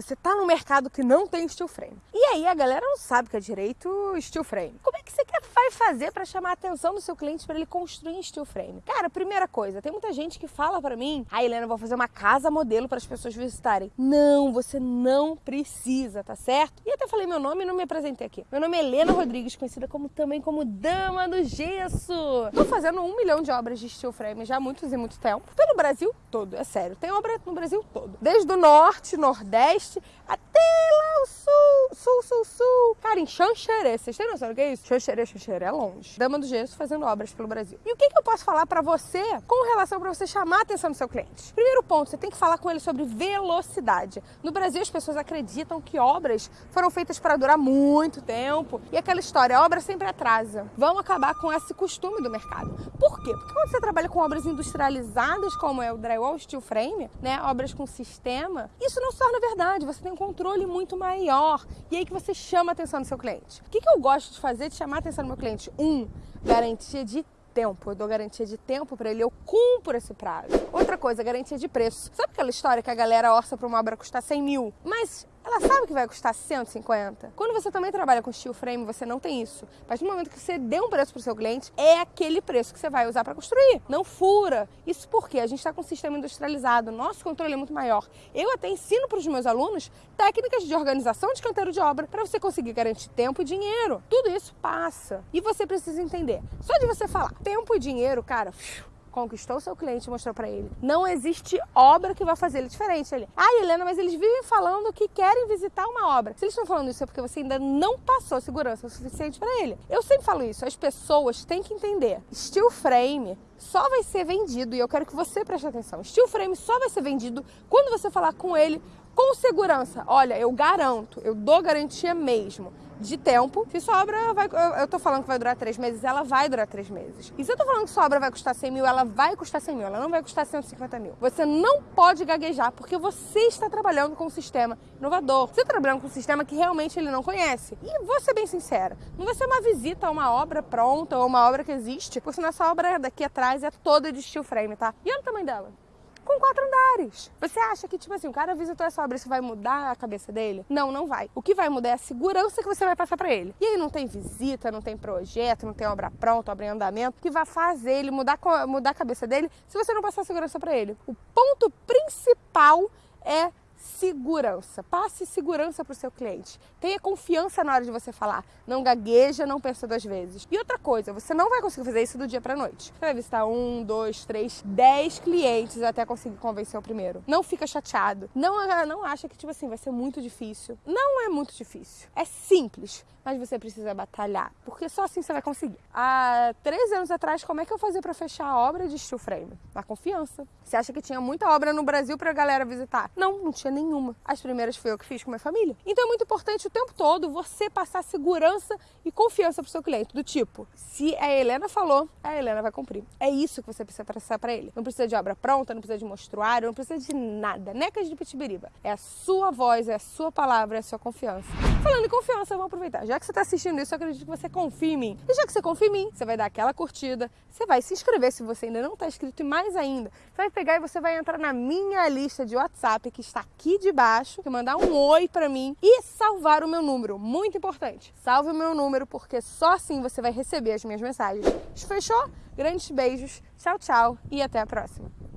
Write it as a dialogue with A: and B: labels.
A: você tá no mercado que não tem steel frame. E aí a galera não sabe que é direito steel frame. Como é que você quer vai fazer para chamar a atenção do seu cliente para ele construir em steel frame? Cara, primeira coisa, tem muita gente que fala para mim: "Ah, Helena, vou fazer uma casa modelo para as pessoas visitarem". Não, você não precisa, tá certo? E até falei meu nome e não me apresentei aqui. Meu nome é Helena Rodrigues, conhecida como também como Dama do Gesso. Tô fazendo um milhão de obras de steel frame já há muitos e muito tempo. Pelo Brasil todo, é sério. Tem obra no Brasil todo. Desde o norte, nordeste, até lá o sul, em Xanxerê. Vocês têm noção do que é isso? Xanxerê, Xanxerê é longe. Dama do Gesso fazendo obras pelo Brasil. E o que, que eu posso falar para você com relação para você chamar a atenção do seu cliente? Primeiro ponto, você tem que falar com ele sobre velocidade. No Brasil, as pessoas acreditam que obras foram feitas para durar muito tempo. E aquela história, a obra sempre atrasa. Vamos acabar com esse costume do mercado. Por quê? Porque quando você trabalha com obras industrializadas, como é o drywall steel frame, né, obras com sistema, isso não se torna verdade. Você tem um controle muito maior. E aí que você chama a atenção do seu cliente. O que, que eu gosto de fazer de chamar a atenção do meu cliente? Um, garantia de tempo. Eu dou garantia de tempo para ele, eu cumpro esse prazo. Outra coisa, garantia de preço. Sabe aquela história que a galera orça para uma obra custar 100 mil? Mas ela sabe que vai custar 150. Quando você também trabalha com steel frame, você não tem isso. Partir do momento que você dê um preço para o seu cliente, é aquele preço que você vai usar para construir. Não fura. Isso porque a gente está com um sistema industrializado, nosso controle é muito maior. Eu até ensino para os meus alunos técnicas de organização de canteiro de obra para você conseguir garantir tempo e dinheiro. Tudo isso passa. E você precisa entender. Só de você falar tempo e dinheiro, cara, conquistou seu cliente e mostrou para ele. Não existe obra que vai fazer ele diferente. Ele, ah, Helena, mas eles vivem falando que querem visitar uma obra. Se eles estão falando isso é porque você ainda não passou segurança suficiente para ele. Eu sempre falo isso, as pessoas têm que entender. Steel frame só vai ser vendido, e eu quero que você preste atenção. Steel frame só vai ser vendido quando você falar com ele com segurança. Olha, eu garanto, eu dou garantia mesmo de tempo. Se sua obra vai. Eu tô falando que vai durar três meses, ela vai durar três meses. E se eu tô falando que sua obra vai custar 100 mil, ela vai custar 100 mil, ela não vai custar 150 mil. Você não pode gaguejar, porque você está trabalhando com um sistema inovador. Você está trabalhando com um sistema que realmente ele não conhece. E vou ser bem sincera, não vai ser uma visita a uma obra pronta ou uma obra que existe, porque senão essa obra daqui atrás é toda de steel frame, tá? E olha o tamanho dela com quatro andares. Você acha que, tipo assim, o cara visitou essa obra, isso vai mudar a cabeça dele? Não, não vai. O que vai mudar é a segurança que você vai passar para ele. E aí não tem visita, não tem projeto, não tem obra pronta, obra em andamento, que vai fazer ele mudar, mudar a cabeça dele se você não passar segurança para ele. O ponto principal é segurança. Passe segurança para o seu cliente. Tenha confiança na hora de você falar. Não gagueja, não pensa duas vezes. E outra coisa, você não vai conseguir fazer isso do dia para noite. Você vai visitar um, dois, três, dez clientes até conseguir convencer o primeiro. Não fica chateado. Não, não acha que, tipo assim, vai ser muito difícil. Não é muito difícil. É simples, mas você precisa batalhar. Porque só assim você vai conseguir. Há três anos atrás, como é que eu fazia para fechar a obra de steel frame? Na confiança. Você acha que tinha muita obra no Brasil para a galera visitar? Não, não tinha nenhuma. As primeiras foi eu que fiz com minha família. Então é muito importante o tempo todo você passar segurança e confiança pro seu cliente. Do tipo, se a Helena falou, a Helena vai cumprir. É isso que você precisa passar para ele. Não precisa de obra pronta, não precisa de mostruário, não precisa de nada. Necas de pitibiriba. É a sua voz, é a sua palavra, é a sua confiança. Falando em confiança, vamos aproveitar. Já que você está assistindo isso, eu acredito que você confia em mim. E já que você confia em mim, você vai dar aquela curtida, você vai se inscrever se você ainda não está inscrito e mais ainda, você vai pegar e você vai entrar na minha lista de WhatsApp que está aqui debaixo, que mandar um oi para mim e salvar o meu número. Muito importante. Salve o meu número porque só assim você vai receber as minhas mensagens. Fechou? Grandes beijos, tchau, tchau e até a próxima.